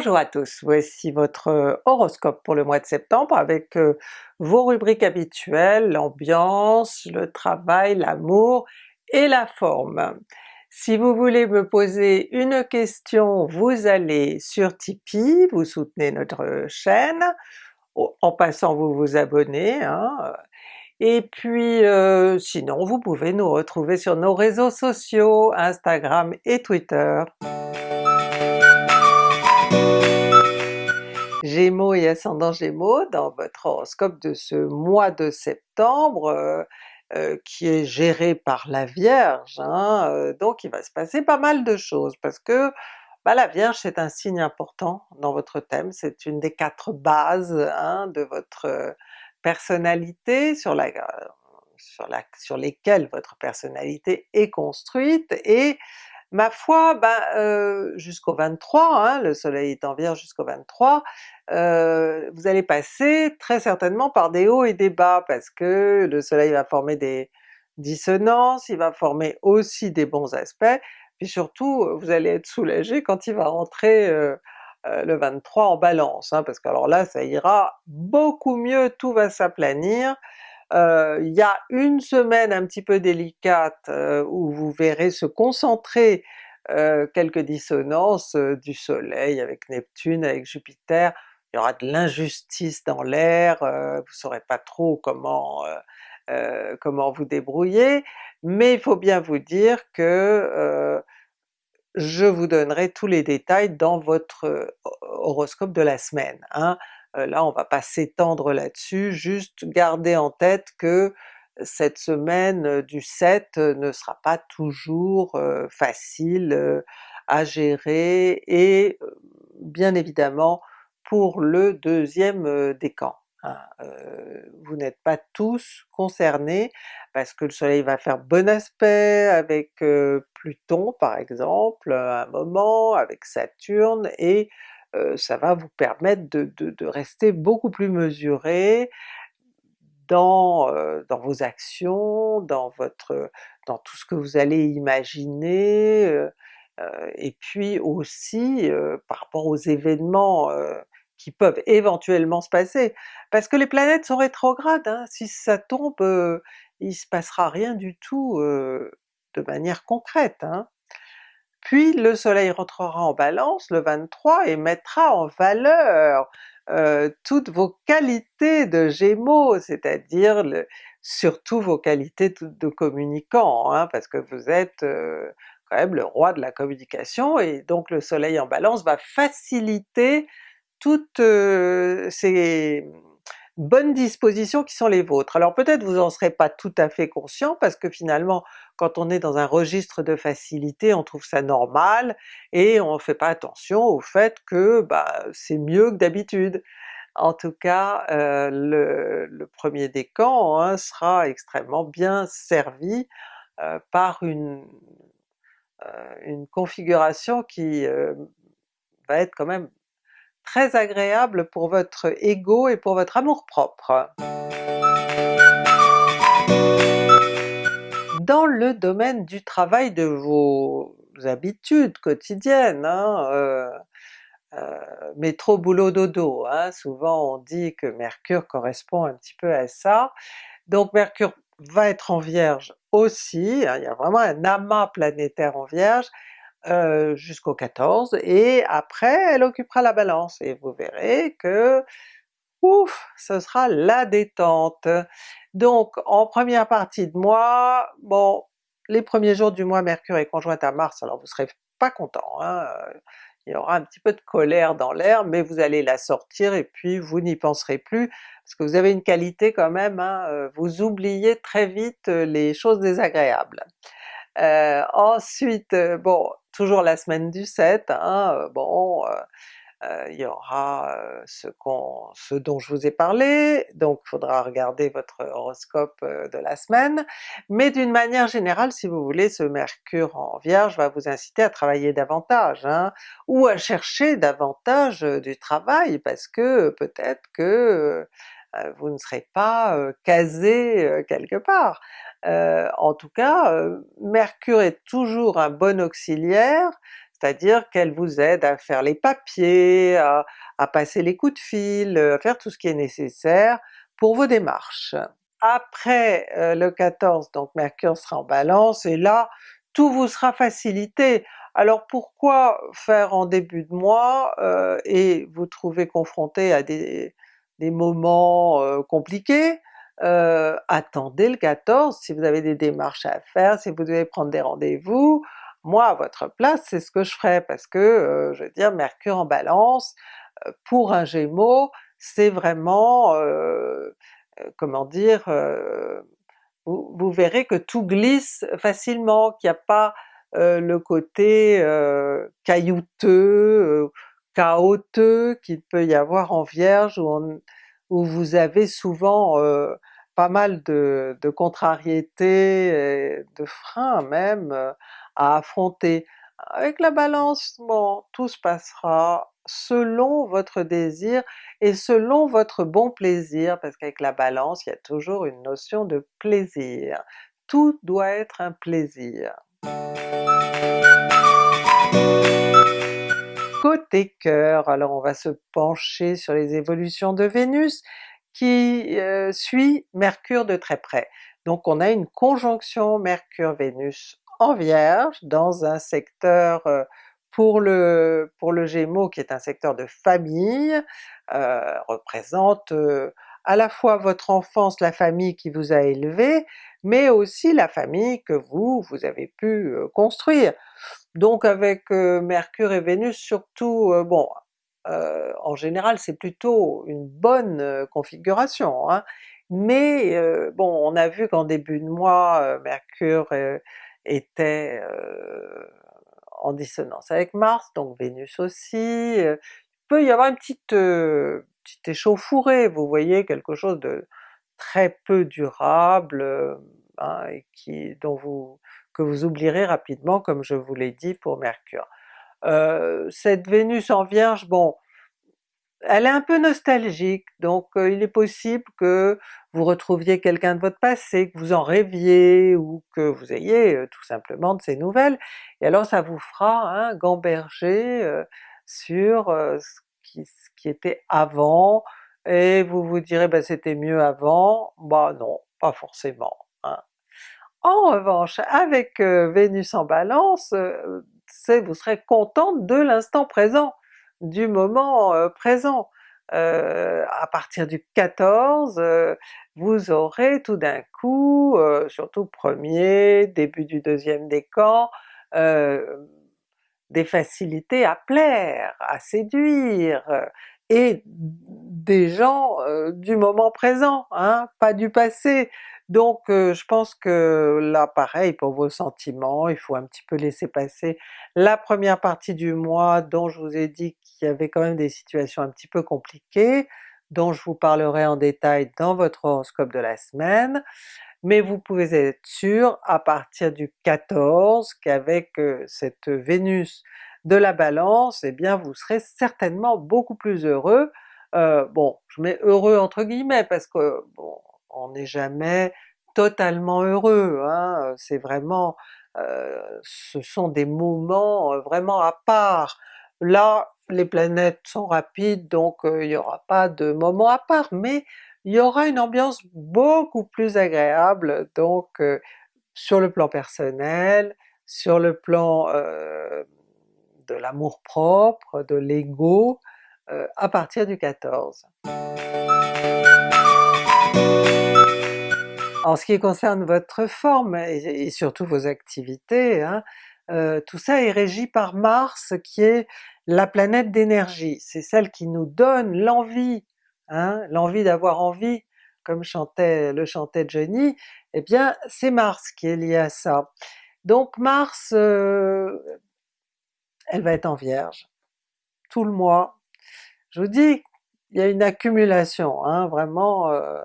Bonjour à tous, voici votre horoscope pour le mois de septembre avec vos rubriques habituelles, l'ambiance, le travail, l'amour et la forme. Si vous voulez me poser une question, vous allez sur Tipeee, vous soutenez notre chaîne, en passant vous vous abonnez, hein. et puis sinon vous pouvez nous retrouver sur nos réseaux sociaux, Instagram et Twitter. Gémeaux et ascendant Gémeaux, dans votre horoscope de ce mois de septembre, euh, euh, qui est géré par la Vierge, hein, euh, donc il va se passer pas mal de choses parce que bah, la Vierge c'est un signe important dans votre thème, c'est une des quatre bases hein, de votre personnalité sur, sur, la, sur lesquelles votre personnalité est construite, et Ma foi, ben, jusqu'au 23, hein, le soleil est en Vierge jusqu'au 23, euh, vous allez passer très certainement par des hauts et des bas parce que le soleil va former des dissonances, il va former aussi des bons aspects, puis surtout vous allez être soulagé quand il va rentrer le 23 en Balance, hein, parce que alors là ça ira beaucoup mieux, tout va s'aplanir, il y a une semaine un petit peu délicate où vous verrez se concentrer quelques dissonances du soleil avec Neptune, avec Jupiter, il y aura de l'injustice dans l'air, vous saurez pas trop comment, comment vous débrouiller, mais il faut bien vous dire que je vous donnerai tous les détails dans votre horoscope de la semaine. Hein. Euh, là on va pas s'étendre là-dessus, juste garder en tête que cette semaine euh, du 7 euh, ne sera pas toujours facile à gérer et bien évidemment pour le deuxième décan. Hein. vous n'êtes pas tous concernés parce que le soleil va faire bon aspect avec Pluton par exemple à un moment, avec Saturne, et ça va vous permettre de, rester beaucoup plus mesuré dans, dans vos actions, dans votre dans tout ce que vous allez imaginer, et puis aussi par rapport aux événements qui peuvent éventuellement se passer. Parce que les planètes sont rétrogrades, hein, si ça tombe, il se passera rien du tout de manière concrète. Hein. Puis le soleil rentrera en Balance le 23 et mettra en valeur toutes vos qualités de Gémeaux, c'est-à-dire surtout vos qualités de communicant, hein, parce que vous êtes quand même le roi de la communication, et donc le soleil en Balance va faciliter toutes ces bonnes dispositions qui sont les vôtres. Alors peut-être vous en serez pas tout à fait conscient parce que finalement quand on est dans un registre de facilité on trouve ça normal et on fait pas attention au fait que bah, c'est mieux que d'habitude. En tout cas euh, le, premier décan hein, sera extrêmement bien servi euh, par euh, une configuration qui va être quand même très agréable pour votre ego et pour votre amour-propre. Dans le domaine du travail de vos habitudes quotidiennes, hein, euh, euh, métro boulot dodo, hein, souvent on dit que Mercure correspond un petit peu à ça, donc Mercure va être en Vierge aussi, hein, il y a vraiment un amas planétaire en Vierge, euh, jusqu'au 14, et après elle occupera la Balance, et vous verrez que ouf, ce sera la détente. Donc en première partie de mois, bon, les premiers jours du mois Mercure est conjointe à Mars, alors vous serez pas content, hein, il y aura un petit peu de colère dans l'air, mais vous allez la sortir et puis vous n'y penserez plus, parce que vous avez une qualité quand même, hein, euh, vous oubliez très vite les choses désagréables. Euh, ensuite, bon, toujours la semaine du 7, hein, bon, il y aura ce, ce, dont je vous ai parlé, donc il faudra regarder votre horoscope de la semaine, mais d'une manière générale si vous voulez, ce Mercure en Vierge va vous inciter à travailler davantage, hein, ou à chercher davantage du travail, parce que peut-être que vous ne serez pas casé quelque part. en tout cas, Mercure est toujours un bon auxiliaire, c'est-à-dire qu'elle vous aide à faire les papiers, à, à passer les coups de fil, à faire tout ce qui est nécessaire pour vos démarches. Après euh, le 14, donc Mercure sera en Balance, et là tout vous sera facilité. Alors pourquoi faire en début de mois euh, et vous trouver confronté à des, des moments compliqués? attendez le 14 si vous avez des démarches à faire, si vous devez prendre des rendez-vous, moi à votre place c'est ce que je ferais parce que je veux dire Mercure en Balance, pour un Gémeaux, c'est vraiment comment dire, vous, verrez que tout glisse facilement, qu'il n'y a pas le côté caillouteux, chaotique qu'il peut y avoir en Vierge où, vous avez souvent pas mal de, de contrariétés, de freins même à affronter. Avec la Balance, bon, tout se passera selon votre désir et selon votre bon plaisir, parce qu'avec la Balance, il y a toujours une notion de plaisir. Tout doit être un plaisir. Côté cœur, alors on va se pencher sur les évolutions de Vénus qui euh, suit Mercure de très près. Donc on a une conjonction Mercure-Vénus en Vierge dans un secteur euh, pour le, pour le Gémeaux qui est un secteur de famille, euh, représente à la fois votre enfance, la famille qui vous a élevé, mais aussi la famille que vous, vous avez pu construire. Donc avec Mercure et Vénus surtout, bon, en général c'est plutôt une bonne configuration, hein, mais bon on a vu qu'en début de mois Mercure était en dissonance avec Mars, donc Vénus aussi, euh, il peut y avoir une petite, euh, petite échauffourée, vous voyez, quelque chose de très peu durable, euh, hein, et qui, dont vous, que vous oublierez rapidement comme je vous l'ai dit pour Mercure. cette Vénus en Vierge, bon, elle est un peu nostalgique, donc euh, il est possible que vous retrouviez quelqu'un de votre passé, que vous en rêviez, ou que vous ayez euh, tout simplement de ces nouvelles, et alors ça vous fera un gamberger euh, sur ce qui, était avant, et vous vous direz ben c'était mieux avant, bah non, pas forcément. Hein. En revanche, avec Vénus en Balance, vous serez contente de l'instant présent, du moment présent. à partir du 14, vous aurez tout d'un coup, surtout premier, début du deuxième décan, des facilités à plaire, à séduire, et des gens du moment présent, hein, pas du passé. Donc je pense que là pareil pour vos sentiments, il faut un petit peu laisser passer la première partie du mois dont je vous ai dit qu'il y avait quand même des situations un petit peu compliquées, dont je vous parlerai en détail dans votre horoscope de la semaine, mais vous pouvez être sûr à partir du 14 qu'avec cette Vénus de la Balance, eh bien vous serez certainement beaucoup plus heureux. Bon, je mets heureux entre guillemets parce que bon, on n'est jamais totalement heureux, hein, c'est vraiment, euh, ce sont des moments euh, vraiment à part. Là, les planètes sont rapides donc il n'y aura pas de moment à part, mais il y aura une ambiance beaucoup plus agréable donc sur le plan personnel, sur le plan de l'amour propre, de l'ego, à partir du 14. En ce qui concerne votre forme et, surtout vos activités, hein, euh, tout ça est régi par Mars qui est la planète d'énergie, c'est celle qui nous donne l'envie, hein, l'envie d'avoir envie, comme chantait, le chantait Johnny, eh bien c'est Mars qui est lié à ça. Donc Mars, euh, elle va être en Vierge, tout le mois. Je vous dis, il y a une accumulation, hein, vraiment euh,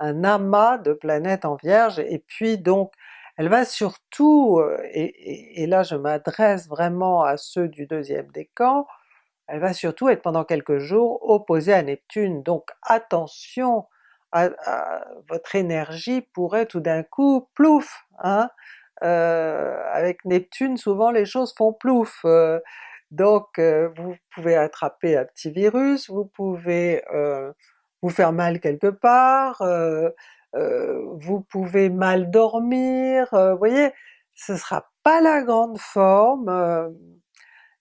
un amas de planètes en Vierge, et puis donc elle va surtout, euh, et, là je m'adresse vraiment à ceux du deuxième décan, elle va surtout être pendant quelques jours opposée à Neptune, donc attention à, votre énergie pourrait tout d'un coup, plouf, hein, avec Neptune souvent les choses font plouf, donc vous pouvez attraper un petit virus, vous pouvez vous faire mal quelque part, vous pouvez mal dormir, vous voyez? Ce sera pas la grande forme,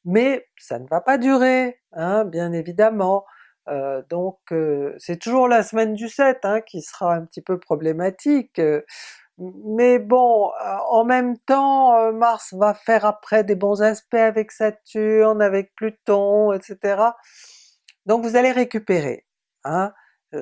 mais ça ne va pas durer, hein, bien évidemment. Euh, donc euh, c'est toujours la semaine du 7 hein, qui sera un petit peu problématique, euh, mais bon, en même temps Mars va faire après des bons aspects avec Saturne, avec Pluton, etc. Donc vous allez récupérer. Hein.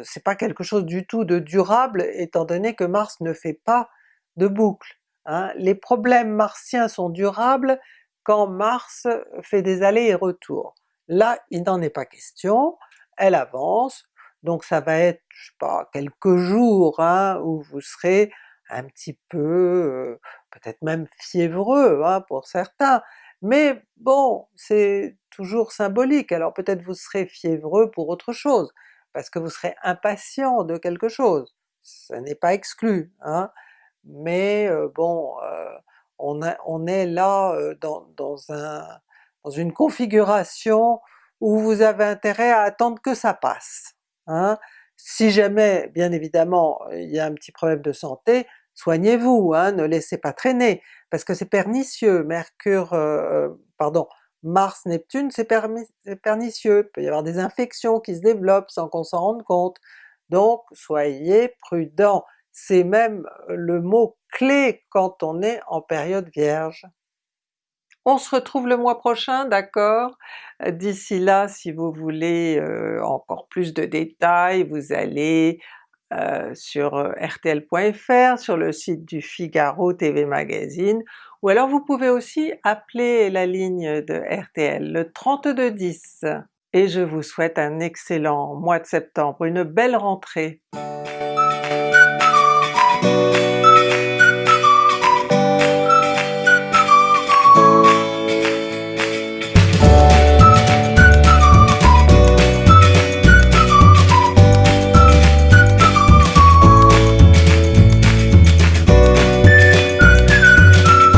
C'est pas quelque chose du tout de durable étant donné que Mars ne fait pas de boucle. Hein. Les problèmes martiens sont durables quand Mars fait des allers et retours. Là, il n'en est pas question, elle avance, donc ça va être, je sais pas, quelques jours hein, où vous serez un petit peu, euh, peut-être même fiévreux hein, pour certains, mais bon, c'est toujours symbolique, alors peut-être vous serez fiévreux pour autre chose, parce que vous serez impatient de quelque chose, ça n'est pas exclu, hein, mais euh, bon, euh, on, est là euh, dans, dans une configuration où vous avez intérêt à attendre que ça passe. Hein. Si jamais, bien évidemment, il y a un petit problème de santé, soignez-vous, hein, ne laissez pas traîner, parce que c'est pernicieux, Mercure, pardon, Mars, Neptune, c'est pernicieux, il peut y avoir des infections qui se développent sans qu'on s'en rende compte, donc soyez prudents, c'est même le mot clé quand on est en période vierge. On se retrouve le mois prochain, d'accord? D'ici là, si vous voulez euh, encore plus de détails, vous allez euh, sur euh, rtl.fr, sur le site du Figaro TV Magazine, ou alors vous pouvez aussi appeler la ligne de RTL, le 3210. Et je vous souhaite un excellent mois de septembre, une belle rentrée!